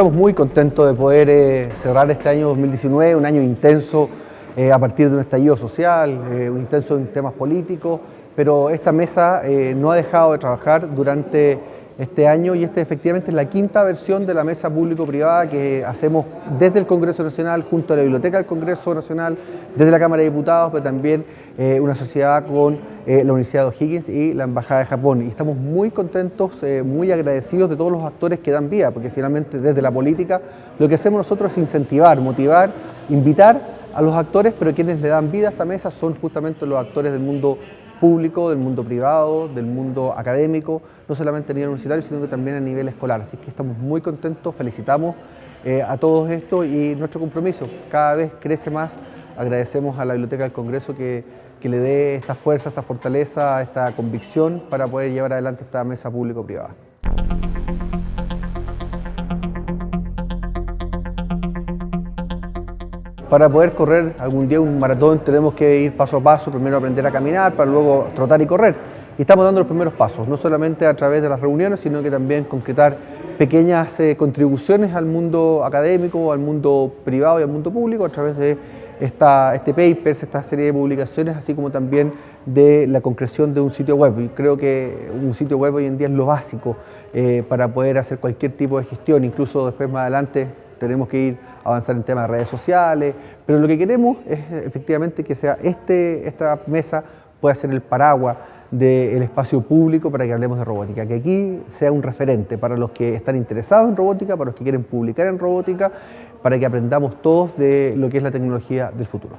estamos muy contentos de poder eh, cerrar este año 2019, un año intenso eh, a partir de un estallido social, eh, un intenso en temas políticos, pero esta mesa no ha dejado de trabajar durante este año y esta efectivamente es la quinta versión de la mesa público-privada que hacemos desde el Congreso Nacional, junto a la Biblioteca del Congreso Nacional, desde la Cámara de Diputados, pero también eh, una sociedad con eh, la Universidad de O'Higgins y la Embajada de Japón. Y estamos muy contentos, eh, muy agradecidos de todos los actores que dan vida, porque finalmente desde la política lo que hacemos nosotros es incentivar, motivar, invitar a los actores, pero quienes le dan vida a esta mesa son justamente los actores del mundo público, del mundo privado, del mundo académico, no solamente a nivel universitario, sino que también a nivel escolar. Así que estamos muy contentos, felicitamos eh, a todos esto y nuestro compromiso cada vez crece más. Agradecemos a la Biblioteca del Congreso que, que le dé esta fuerza, esta fortaleza, esta convicción para poder llevar adelante esta mesa público-privada. Para poder correr algún día un maratón tenemos que ir paso a paso, primero aprender a caminar para luego trotar y correr. Y estamos dando los primeros pasos, no solamente a través de las reuniones, sino que también concretar pequeñas eh, contribuciones al mundo académico, al mundo privado y al mundo público a través de esta, este papers, esta serie de publicaciones, así como también de la concreción de un sitio web. Y creo que un sitio web hoy en día es lo básico eh, para poder hacer cualquier tipo de gestión, incluso después más adelante tenemos que ir a avanzar en temas de redes sociales, pero lo que queremos es efectivamente que sea este, esta mesa pueda ser el paraguas del espacio público para que hablemos de robótica, que aquí sea un referente para los que están interesados en robótica, para los que quieren publicar en robótica, para que aprendamos todos de lo que es la tecnología del futuro.